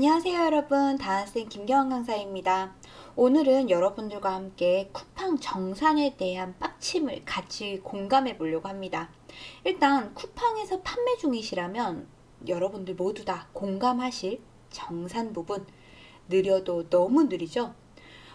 안녕하세요 여러분. 다한쌤 김경환 강사입니다. 오늘은 여러분들과 함께 쿠팡 정산에 대한 빡침을 같이 공감해 보려고 합니다. 일단 쿠팡에서 판매 중이시라면 여러분들 모두 다 공감하실 정산 부분. 느려도 너무 느리죠?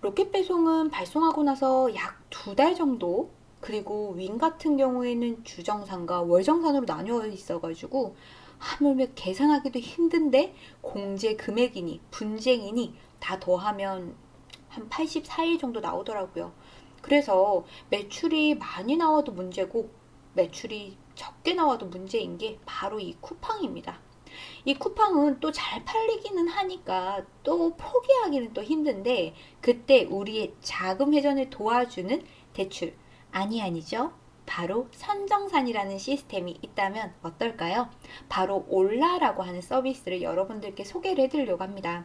로켓 배송은 발송하고 나서 약 두 달 정도 그리고 윙 같은 경우에는 주정산과 월정산으로 나뉘어 있어 가지고 하물며 계산하기도 힘든데 공제 금액이니 분쟁이니 다 더하면 한 84일 정도 나오더라고요. 그래서 매출이 많이 나와도 문제고 매출이 적게 나와도 문제인 게 바로 이 쿠팡입니다. 이 쿠팡은 또 잘 팔리기는 하니까 또 포기하기는 또 힘든데 그때 우리의 자금 회전을 도와주는 대출 아니 아니죠? 바로 선정산이라는 시스템이 있다면 어떨까요? 바로 올라라고 하는 서비스를 여러분들께 소개를 해드리려고 합니다.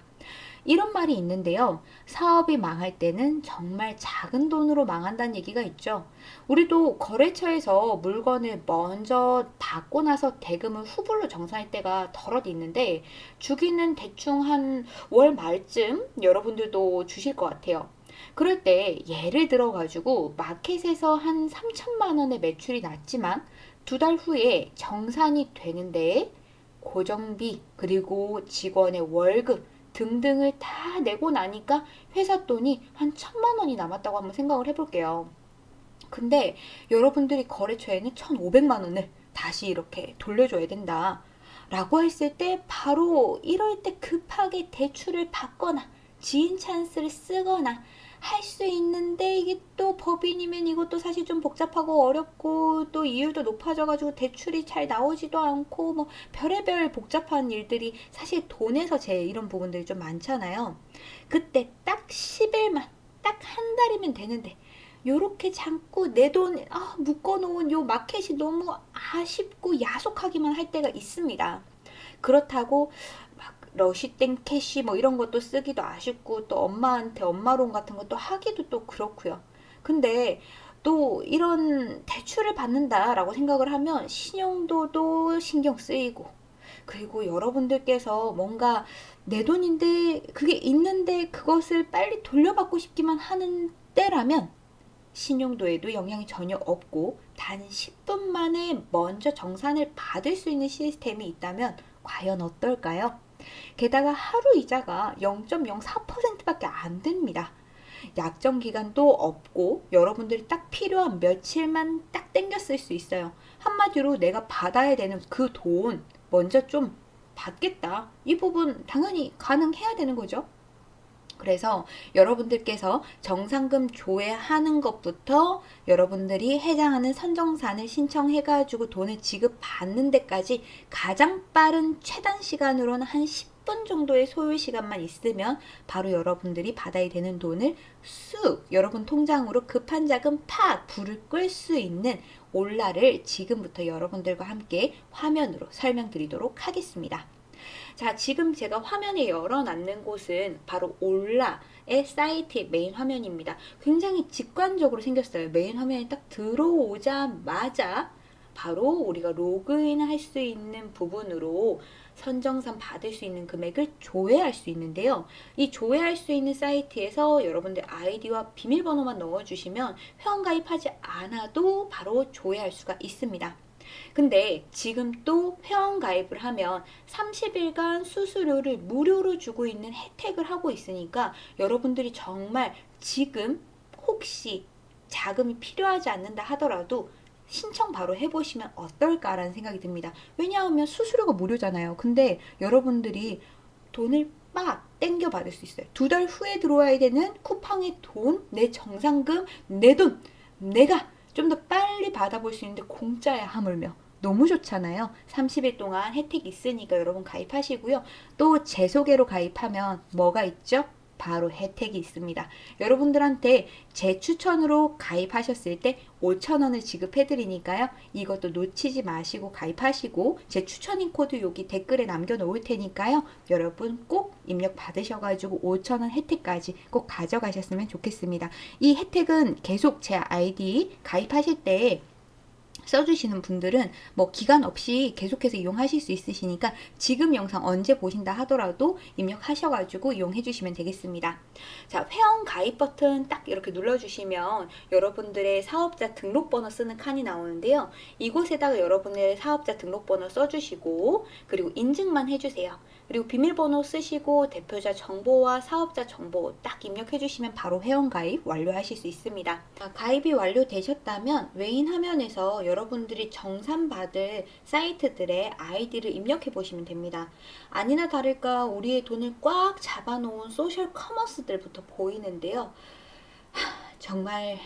이런 말이 있는데요. 사업이 망할 때는 정말 작은 돈으로 망한다는 얘기가 있죠. 우리도 거래처에서 물건을 먼저 받고 나서 대금을 후불로 정산할 때가 덜어도 있는데 주기는 대충 한 월 말쯤 여러분들도 주실 것 같아요. 그럴 때 예를 들어 가지고 마켓에서 한 3천만 원의 매출이 났지만 두 달 후에 정산이 되는데 고정비 그리고 직원의 월급 등등을 다 내고 나니까 회사 돈이 한 천만 원이 남았다고 한번 생각을 해볼게요. 근데 여러분들이 거래처에는 1,500만 원을 다시 이렇게 돌려줘야 된다. 라고 했을 때 바로 이럴 때 급하게 대출을 받거나 지인 찬스를 쓰거나 할 수 있는데 이게 또 법인이면 이것도 사실 좀 복잡하고 어렵고 또 이율도 높아져가지고 대출이 잘 나오지도 않고 뭐 별의별 복잡한 일들이 사실 돈에서 제 이런 부분들이 좀 많잖아요. 그때 딱 10일만 딱 한 달이면 되는데 요렇게 잠고 내돈 아, 묶어놓은 요 마켓이 너무 아쉽고 야속하기만 할 때가 있습니다. 그렇다고 러시땡 캐시 뭐 이런 것도 쓰기도 아쉽고 또 엄마한테 엄마론 같은 것도 하기도 또 그렇고요. 근데 또 이런 대출을 받는다라고 생각을 하면 신용도도 신경 쓰이고 그리고 여러분들께서 뭔가 내 돈인데 그게 있는데 그것을 빨리 돌려받고 싶기만 하는 때라면 신용도에도 영향이 전혀 없고 단 10분 만에 먼저 정산을 받을 수 있는 시스템이 있다면 과연 어떨까요? 게다가 하루 이자가 0.04%밖에 안 됩니다. 약정 기간도 없고 여러분들이 딱 필요한 며칠만 딱 땡겨 쓸 수 있어요. 한마디로 내가 받아야 되는 그 돈 먼저 좀 받겠다. 이 부분 당연히 가능해야 되는 거죠. 그래서 여러분들께서 정상금 조회하는 것부터 여러분들이 해당하는 선정산을 신청해가지고 돈을 지급받는 데까지 가장 빠른 최단 시간으로는 한 10분 정도의 소요 시간만 있으면 바로 여러분들이 받아야 되는 돈을 쑥 여러분 통장으로 급한 자금 팍 불을 끌 수 있는 올라를 지금부터 여러분들과 함께 화면으로 설명드리도록 하겠습니다. 자 지금 제가 화면에 열어놨는 곳은 바로 올라의 사이트의 메인 화면입니다. 굉장히 직관적으로 생겼어요. 메인 화면에 딱 들어오자마자 바로 우리가 로그인 할 수 있는 부분으로 선정산 받을 수 있는 금액을 조회할 수 있는데요. 이 조회할 수 있는 사이트에서 여러분들 아이디와 비밀번호만 넣어주시면 회원 가입하지 않아도 바로 조회할 수가 있습니다. 근데 지금 또 회원 가입을 하면 30일간 수수료를 무료로 주고 있는 혜택을 하고 있으니까 여러분들이 정말 지금 혹시 자금이 필요하지 않는다 하더라도 신청 바로 해보시면 어떨까라는 생각이 듭니다. 왜냐하면 수수료가 무료잖아요. 근데 여러분들이 돈을 막 땡겨 받을 수 있어요. 두 달 후에 들어와야 되는 쿠팡의 돈, 내 정상금, 내 돈, 내가 좀 더 빨리 받아볼 수 있는데 공짜야 하물며 너무 좋잖아요. 30일 동안 혜택 있으니까 여러분 가입하시고요. 또 제 소개로 가입하면 뭐가 있죠? 바로 혜택이 있습니다. 여러분들한테 제 추천으로 가입하셨을 때 5천원을 지급해 드리니까요. 이것도 놓치지 마시고 가입하시고 제 추천인 코드 여기 댓글에 남겨 놓을 테니까요. 여러분 꼭 입력 받으셔가지고 5천원 혜택까지 꼭 가져가셨으면 좋겠습니다. 이 혜택은 계속 제 아이디 가입하실 때 써주시는 분들은 뭐 기간 없이 계속해서 이용하실 수 있으시니까 지금 영상 언제 보신다 하더라도 입력하셔가지고 이용해 주시면 되겠습니다. 자, 회원 가입 버튼 딱 이렇게 눌러주시면 여러분들의 사업자 등록번호 쓰는 칸이 나오는데요. 이곳에다가 여러분의 사업자 등록번호 써주시고 그리고 인증만 해주세요. 그리고 비밀번호 쓰시고 대표자 정보와 사업자 정보 딱 입력해 주시면 바로 회원 가입 완료하실 수 있습니다. 자, 가입이 완료되셨다면 외인 화면에서 여러분들이 정산받을 사이트들의 아이디를 입력해 보시면 됩니다. 아니나 다를까 우리의 돈을 꽉 잡아놓은 소셜 커머스들부터 보이는데요. 하, 정말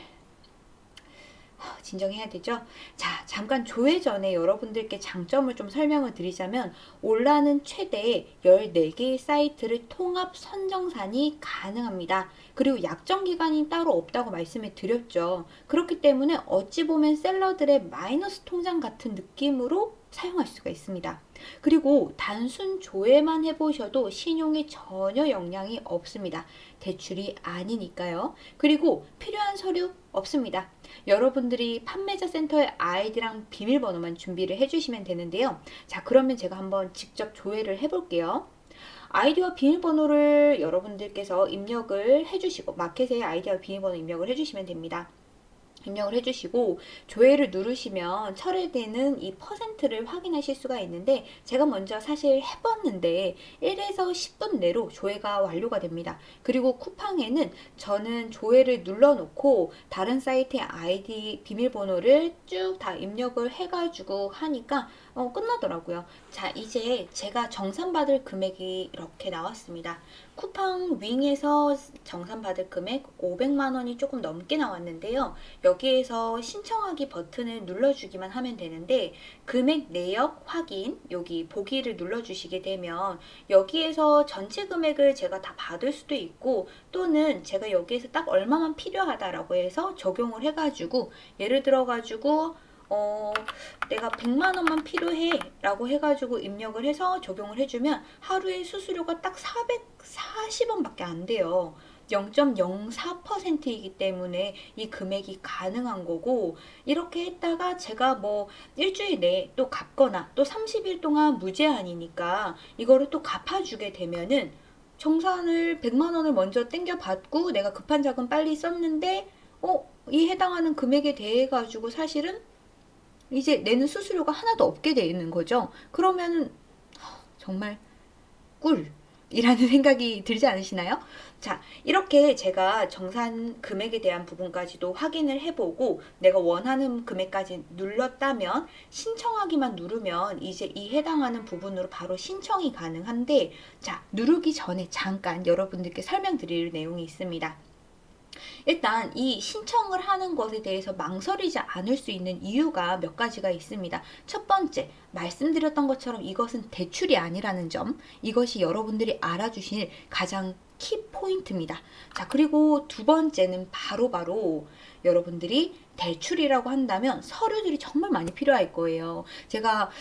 진정해야 되죠? 자, 잠깐 조회 전에 여러분들께 장점을 좀 설명을 드리자면 올라는 최대 14개의 사이트를 통합 선정산이 가능합니다. 그리고 약정 기간이 따로 없다고 말씀을 드렸죠. 그렇기 때문에 어찌 보면 seller들의 마이너스 통장 같은 느낌으로 사용할 수가 있습니다. 그리고 단순 조회만 해보셔도 신용에 전혀 영향이 없습니다. 대출이 아니니까요. 그리고 필요한 서류 없습니다. 여러분들이 판매자 센터의 아이디랑 비밀번호만 준비를 해주시면 되는데요. 자, 그러면 제가 한번 직접 조회를 해볼게요. 아이디와 비밀번호를 여러분들께서 입력을 해주시고 마켓에 아이디와 비밀번호 입력을 해주시면 됩니다. 입력을 해주시고 조회를 누르시면 철회되는 이 퍼센트를 확인하실 수가 있는데 제가 먼저 사실 해봤는데 1에서 10분 내로 조회가 완료가 됩니다. 그리고 쿠팡에는 저는 조회를 눌러놓고 다른 사이트의 아이디 비밀번호를 쭉 다 입력을 해가지고 하니까 어, 끝나더라고요. 자 이제 제가 정산받을 금액이 이렇게 나왔습니다. 쿠팡 윙에서 정산받을 금액 500만원이 조금 넘게 나왔는데요. 여기에서 신청하기 버튼을 눌러주기만 하면 되는데 금액 내역 확인 여기 보기를 눌러주시게 되면 여기에서 전체 금액을 제가 다 받을 수도 있고 또는 제가 여기에서 딱 얼마만 필요하다라고 해서 적용을 해가지고 예를 들어가지고 어, 내가 100만 원만 필요해 라고 해가지고 입력을 해서 적용을 해주면 하루에 수수료가 딱 440원 밖에 안 돼요. 0.04%이기 때문에 이 금액이 가능한 거고 이렇게 했다가 제가 뭐 일주일 내에 또 갚거나 또 30일 동안 무제한이니까 이거를 또 갚아주게 되면은 정산을 100만 원을 먼저 땡겨 받고 내가 급한 자금 빨리 썼는데 어? 이 해당하는 금액에 대해 가지고 사실은 이제 내는 수수료가 하나도 없게 되는 거죠. 그러면 정말 꿀. 이라는 생각이 들지 않으시나요? 자, 이렇게 제가 정산 금액에 대한 부분까지도 확인을 해보고 내가 원하는 금액까지 눌렀다면 신청하기만 누르면 이제 이 해당하는 부분으로 바로 신청이 가능한데 자, 누르기 전에 잠깐 여러분들께 설명드릴 내용이 있습니다. 일단 이 신청을 하는 것에 대해서 망설이지 않을 수 있는 이유가 몇 가지가 있습니다. 첫 번째, 말씀드렸던 것처럼 이것은 대출이 아니라는 점, 이것이 여러분들이 알아주실 가장 키 포인트입니다. 자, 그리고 두 번째는 바로바로 바로 여러분들이 대출이라고 한다면 서류들이 정말 많이 필요할 거예요. 제가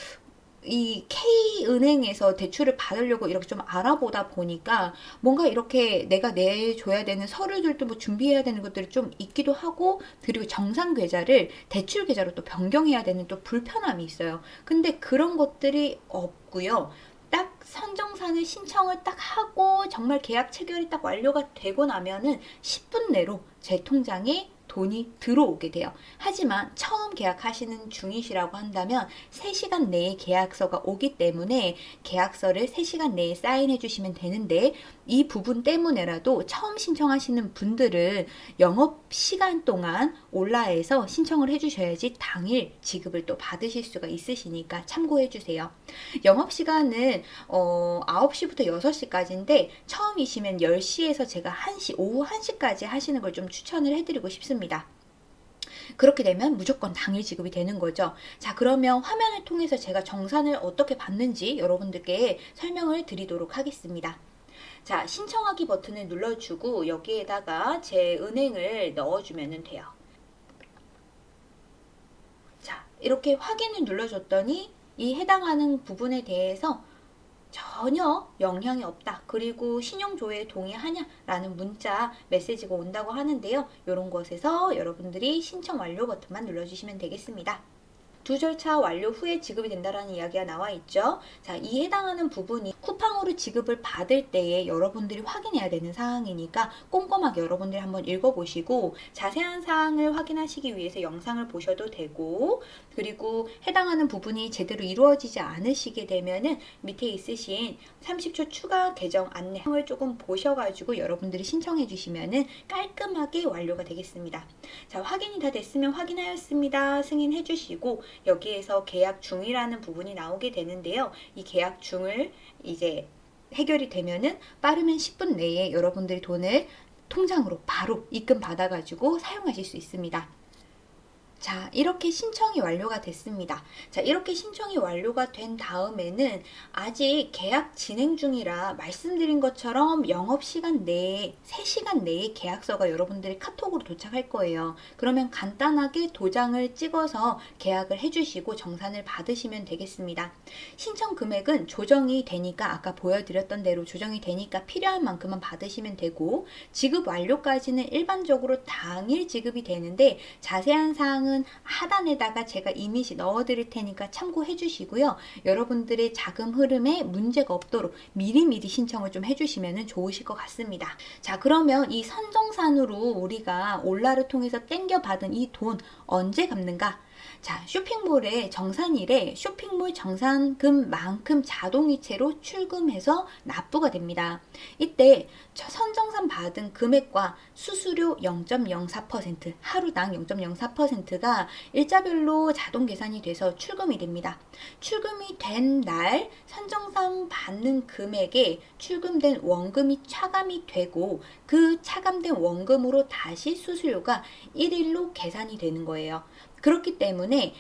이 K은행에서 대출을 받으려고 이렇게 좀 알아보다 보니까 뭔가 이렇게 내가 내줘야 되는 서류들도 뭐 준비해야 되는 것들이 좀 있기도 하고 그리고 정상 계좌를 대출 계좌로 또 변경해야 되는 또 불편함이 있어요. 근데 그런 것들이 없고요. 딱 선정산을 신청을 딱 하고 정말 계약 체결이 딱 완료가 되고 나면은 10분 내로 제 통장에 돈이 들어오게 돼요. 하지만 처음 계약하시는 중이시라고 한다면 3시간 내에 계약서가 오기 때문에 계약서를 3시간 내에 사인해 주시면 되는데 이 부분 때문에라도 처음 신청하시는 분들은 영업 시간 동안 온라에서 신청을 해주셔야지 당일 지급을 또 받으실 수가 있으시니까 참고해 주세요. 영업 시간은 어, 9시부터 6시까지인데 처음이시면 10시에서 제가 1시, 오후 1시까지 하시는 걸 좀 추천을 해드리고 싶습니다. 그렇게 되면 무조건 당일 지급이 되는 거죠. 자 그러면 화면을 통해서 제가 정산을 어떻게 받는지 여러분들께 설명을 드리도록 하겠습니다. 자 신청하기 버튼을 눌러주고 여기에다가 제 은행을 넣어주면 돼요. 자 이렇게 확인을 눌러줬더니 이 해당하는 부분에 대해서 전혀 영향이 없다. 그리고 신용조회에 동의하냐? 라는 문자 메시지가 온다고 하는데요. 이런 것에서 여러분들이 신청 완료 버튼만 눌러주시면 되겠습니다. 두 절차 완료 후에 지급이 된다라는 이야기가 나와 있죠. 자, 이 해당하는 부분이 쿠팡으로 지급을 받을 때에 여러분들이 확인해야 되는 사항이니까 꼼꼼하게 여러분들이 한번 읽어보시고 자세한 사항을 확인하시기 위해서 영상을 보셔도 되고 그리고 해당하는 부분이 제대로 이루어지지 않으시게 되면은 밑에 있으신 30초 추가 계정 안내를 조금 보셔가지고 여러분들이 신청해 주시면은 깔끔하게 완료가 되겠습니다. 자, 확인이 다 됐으면 확인하였습니다. 승인해 주시고 여기에서 계약 중이라는 부분이 나오게 되는데요. 이 계약 중을 이제 해결이 되면은 빠르면 10분 내에 여러분들이 돈을 통장으로 바로 입금 받아가지고 사용하실 수 있습니다. 자, 이렇게 신청이 완료가 됐습니다. 자, 이렇게 신청이 완료가 된 다음에는 아직 계약 진행 중이라 말씀드린 것처럼 영업시간 내에 3시간 내에 계약서가 여러분들이 카톡으로 도착할 거예요. 그러면 간단하게 도장을 찍어서 계약을 해주시고 정산을 받으시면 되겠습니다. 신청 금액은 조정이 되니까 아까 보여드렸던 대로 조정이 되니까 필요한 만큼만 받으시면 되고 지급 완료까지는 일반적으로 당일 지급이 되는데 자세한 사항은 사항은 하단에다가 제가 이미지 넣어 드릴 테니까 참고해 주시고요. 여러분들의 자금 흐름에 문제가 없도록 미리미리 신청을 좀 해주시면 좋으실 것 같습니다. 자 그러면 이 선정산으로 우리가 올라를 통해서 땡겨받은 이 돈 언제 갚는가? 자, 쇼핑몰의 정산일에 쇼핑몰 정산금만큼 자동이체로 출금해서 납부가 됩니다. 이때 선정산 받은 금액과 수수료 0.04% 하루당 0.04%가 일자별로 자동 계산이 돼서 출금이 됩니다. 출금이 된 날 선정산 받는 금액에 출금된 원금이 차감이 되고 그 차감된 원금으로 다시 수수료가 1일로 계산이 되는 거예요. 그렇기 때문에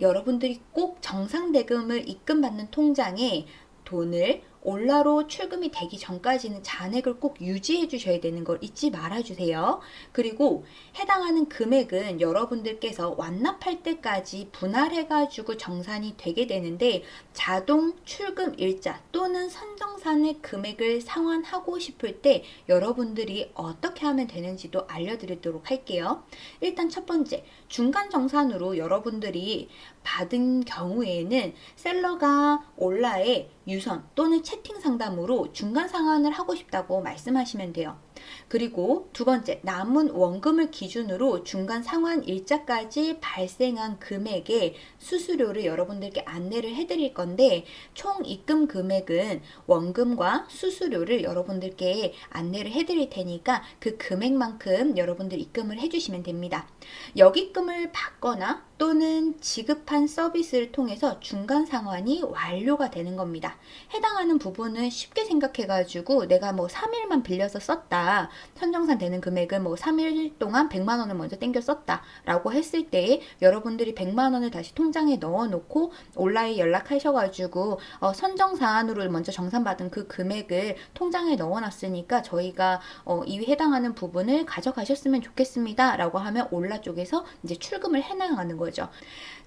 여러분들이 꼭 정상 대금을 입금받는 통장에 돈을 올라로 출금이 되기 전까지는 잔액을 꼭 유지해 주셔야 되는 걸 잊지 말아 주세요. 그리고 해당하는 금액은 여러분들께서 완납할 때까지 분할해 가지고 정산이 되게 되는데 자동 출금 일자 또는 선정산의 금액을 상환하고 싶을 때 여러분들이 어떻게 하면 되는지도 알려드리도록 할게요. 일단 첫 번째 중간 정산으로 여러분들이 받은 경우에는 셀러가 온라에 유선 또는 채팅 상담으로 중간 상환을 하고 싶다고 말씀하시면 돼요. 그리고 두 번째, 남은 원금을 기준으로 중간 상환 일자까지 발생한 금액의 수수료를 여러분들께 안내를 해드릴 건데 총 입금 금액은 원금과 수수료를 여러분들께 안내를 해드릴 테니까 그 금액만큼 여러분들 입금을 해주시면 됩니다. 역입금을 받거나 또는 지급한 서비스를 통해서 중간 상환이 완료가 되는 겁니다. 해당하는 부분은 쉽게 생각해가지고 내가 뭐 3일만 빌려서 썼다. 선정산 되는 금액을 뭐 3일 동안 100만 원을 먼저 땡겨 썼다. 라고 했을 때에 여러분들이 100만 원을 다시 통장에 넣어놓고 온라인 연락하셔가지고 어, 선정사안으로 먼저 정산받은 그 금액을 통장에 넣어놨으니까 저희가 어, 이 해당하는 부분을 가져가셨으면 좋겠습니다. 라고 하면 올라 쪽에서 이제 출금을 해나가는. 거죠.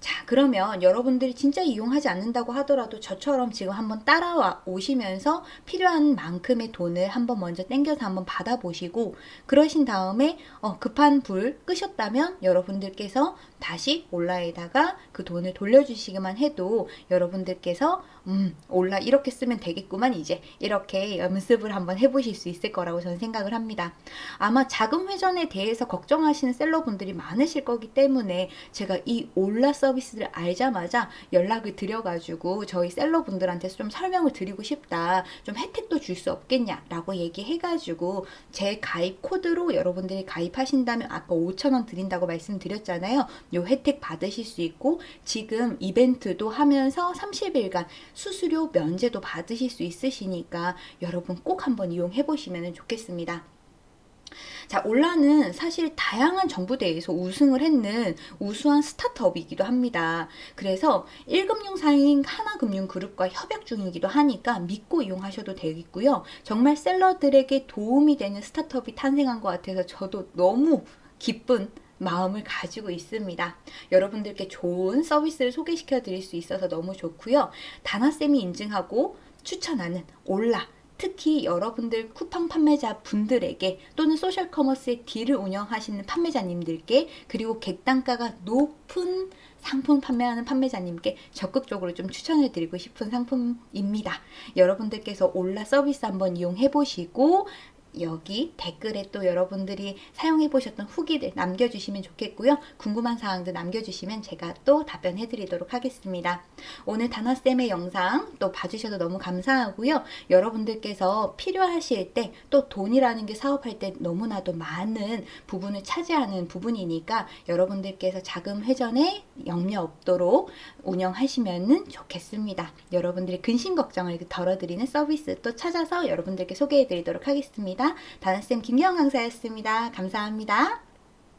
자, 그러면 여러분들이 진짜 이용하지 않는다고 하더라도 저처럼 지금 한번 따라와 오시면서 필요한 만큼의 돈을 한번 먼저 땡겨서 한번 받아 보시고 그러신 다음에 어, 급한 불 끄셨다면 여러분들께서 다시 올라에다가 그 돈을 돌려주시기만 해도 여러분들께서 음 올라 이렇게 쓰면 되겠구만 이제 이렇게 연습을 한번 해보실 수 있을 거라고 저는 생각을 합니다. 아마 자금 회전에 대해서 걱정하시는 셀러분들이 많으실 거기 때문에 제가 이 올라 서비스를 알자마자 연락을 드려가지고 저희 셀러분들한테 좀 설명을 드리고 싶다 좀 혜택도 줄 수 없겠냐 라고 얘기해가지고 제 가입 코드로 여러분들이 가입하신다면 아까 5천원 드린다고 말씀드렸잖아요 요 혜택 받으실 수 있고 지금 이벤트도 하면서 30일간 수수료 면제도 받으실 수 있으시니까 여러분 꼭 한번 이용해 보시면 좋겠습니다. 자, 올라는 사실 다양한 정부대회에서 우승을 했는 우수한 스타트업이기도 합니다. 그래서 1금융사인 하나금융그룹과 협약 중이기도 하니까 믿고 이용하셔도 되겠고요. 정말 셀러들에게 도움이 되는 스타트업이 탄생한 것 같아서 저도 너무 기쁜 마음을 가지고 있습니다. 여러분들께 좋은 서비스를 소개시켜 드릴 수 있어서 너무 좋고요. 다나쌤이 인증하고 추천하는 올라 특히 여러분들 쿠팡 판매자 분들에게 또는 소셜 커머스의 딜을 운영하시는 판매자님들께 그리고 객단가가 높은 상품 판매하는 판매자님께 적극적으로 좀 추천해 드리고 싶은 상품입니다. 여러분들께서 올라 서비스 한번 이용해 보시고 여기 댓글에 또 여러분들이 사용해 보셨던 후기들 남겨주시면 좋겠고요. 궁금한 사항도 남겨주시면 제가 또 답변해 드리도록 하겠습니다. 오늘 단어쌤의 영상 또 봐주셔서 너무 감사하고요. 여러분들께서 필요하실 때 또 돈이라는 게 사업할 때 너무나도 많은 부분을 차지하는 부분이니까 여러분들께서 자금 회전에 염려 없도록 운영하시면 좋겠습니다. 여러분들의 근심 걱정을 덜어드리는 서비스 또 찾아서 여러분들께 소개해 드리도록 다나쌤 김경 강사였습니다. 감사합니다.